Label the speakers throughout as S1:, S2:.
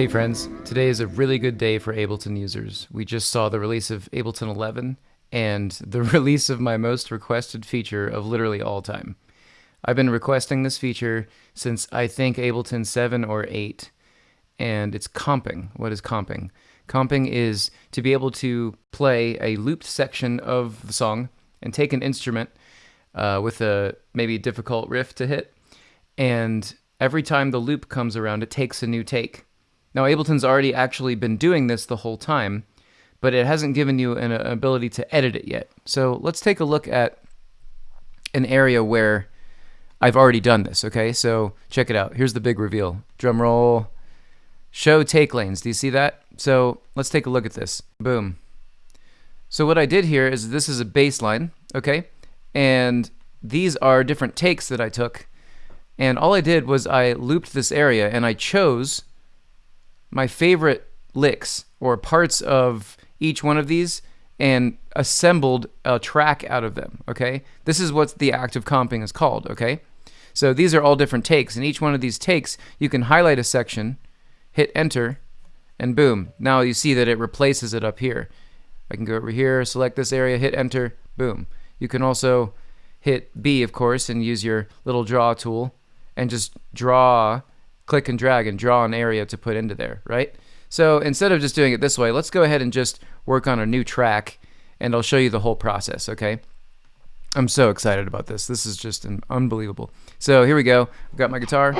S1: Hey friends, today is a really good day for Ableton users. We just saw the release of Ableton 11 and the release of my most requested feature of literally all time. I've been requesting this feature since I think Ableton 7 or 8, and it's comping. What is comping? Comping is to be able to play a looped section of the song and take an instrument uh, with a maybe difficult riff to hit, and every time the loop comes around, it takes a new take. Now, Ableton's already actually been doing this the whole time, but it hasn't given you an uh, ability to edit it yet. So let's take a look at an area where I've already done this, okay? So check it out. Here's the big reveal. Drum roll. Show take lanes. Do you see that? So let's take a look at this. Boom. So what I did here is this is a bass line, okay? And these are different takes that I took. And all I did was I looped this area and I chose my favorite licks or parts of each one of these and assembled a track out of them, okay? This is what the act of comping is called, okay? So these are all different takes, and each one of these takes, you can highlight a section, hit enter, and boom. Now you see that it replaces it up here. I can go over here, select this area, hit enter, boom. You can also hit B, of course, and use your little draw tool and just draw click and drag and draw an area to put into there, right? So instead of just doing it this way, let's go ahead and just work on a new track and I'll show you the whole process, okay? I'm so excited about this. This is just an unbelievable. So here we go. I've got my guitar.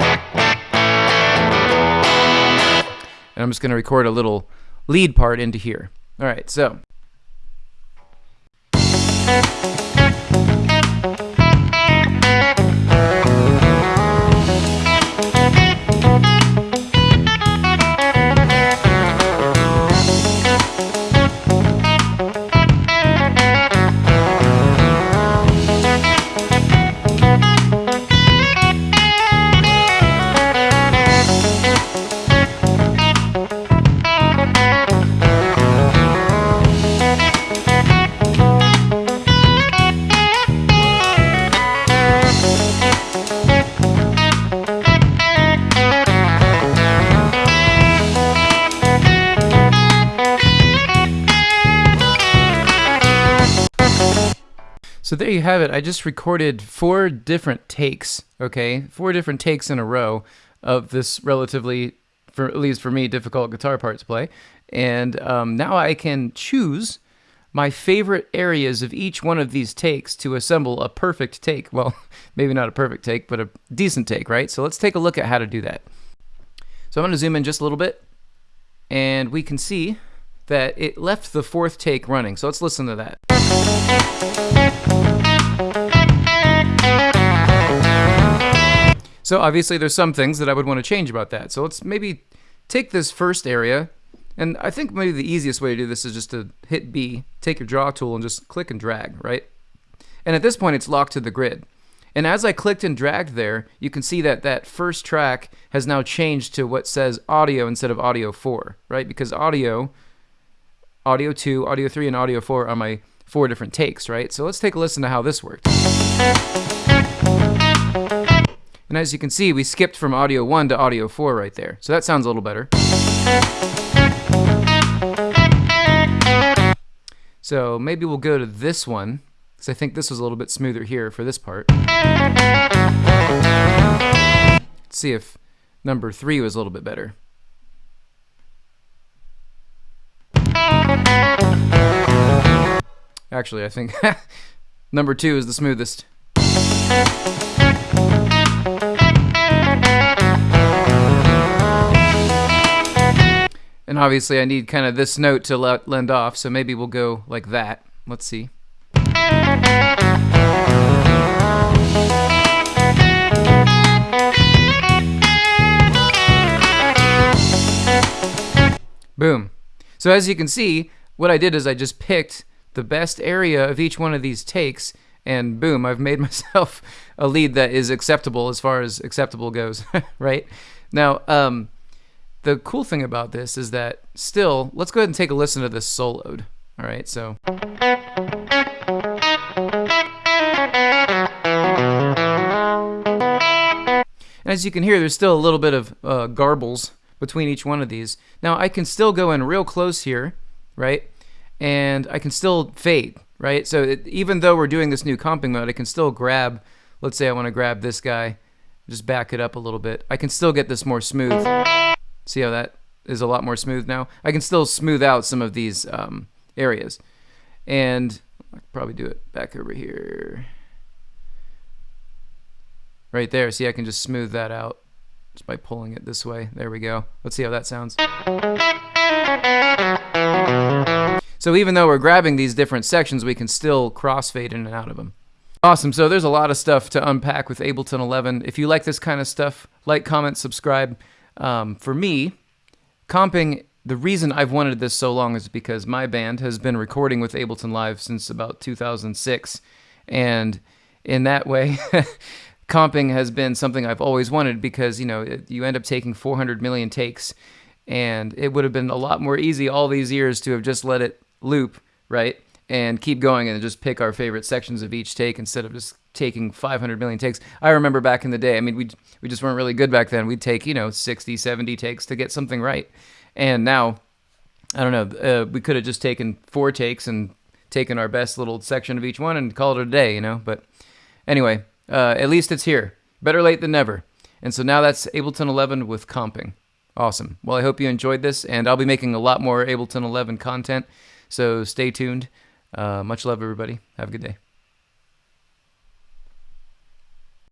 S1: And I'm just going to record a little lead part into here. All right, so. So there you have it. I just recorded four different takes, okay? Four different takes in a row of this relatively, for at least for me, difficult guitar part to play. And um, now I can choose my favorite areas of each one of these takes to assemble a perfect take. Well, maybe not a perfect take, but a decent take, right? So let's take a look at how to do that. So I'm going to zoom in just a little bit, and we can see that it left the fourth take running. So let's listen to that. So obviously there's some things that I would want to change about that. So let's maybe take this first area, and I think maybe the easiest way to do this is just to hit B, take your draw tool, and just click and drag, right? And at this point, it's locked to the grid. And as I clicked and dragged there, you can see that that first track has now changed to what says audio instead of audio 4, right? Because audio, audio 2, audio 3, and audio 4 are my four different takes, right? So let's take a listen to how this worked. And as you can see, we skipped from audio 1 to audio 4 right there. So that sounds a little better. So maybe we'll go to this one, because I think this was a little bit smoother here for this part. Let's see if number 3 was a little bit better. Actually, I think number 2 is the smoothest. And obviously I need kind of this note to lend off, so maybe we'll go like that. Let's see. Boom. So as you can see, what I did is I just picked the best area of each one of these takes and boom, I've made myself a lead that is acceptable as far as acceptable goes, right? Now, um, the cool thing about this is that still, let's go ahead and take a listen to this soloed. All right, so. As you can hear, there's still a little bit of uh, garbles between each one of these. Now I can still go in real close here, right? And I can still fade, right? So it, even though we're doing this new comping mode, I can still grab, let's say I want to grab this guy, just back it up a little bit. I can still get this more smooth. See how that is a lot more smooth now? I can still smooth out some of these um, areas. And I will probably do it back over here. Right there. See, I can just smooth that out just by pulling it this way. There we go. Let's see how that sounds. So even though we're grabbing these different sections, we can still crossfade in and out of them. Awesome. So there's a lot of stuff to unpack with Ableton 11. If you like this kind of stuff, like, comment, subscribe. Um, for me, comping, the reason I've wanted this so long is because my band has been recording with Ableton Live since about 2006. And in that way, comping has been something I've always wanted because, you know, you end up taking 400 million takes and it would have been a lot more easy all these years to have just let it loop, right? And keep going and just pick our favorite sections of each take instead of just taking 500 million takes. I remember back in the day, I mean, we we just weren't really good back then. We'd take, you know, 60, 70 takes to get something right. And now, I don't know, uh, we could have just taken four takes and taken our best little section of each one and called it a day, you know? But anyway, uh, at least it's here. Better late than never. And so now that's Ableton 11 with comping. Awesome. Well, I hope you enjoyed this, and I'll be making a lot more Ableton 11 content, so stay tuned. Uh, much love, everybody. Have a good day.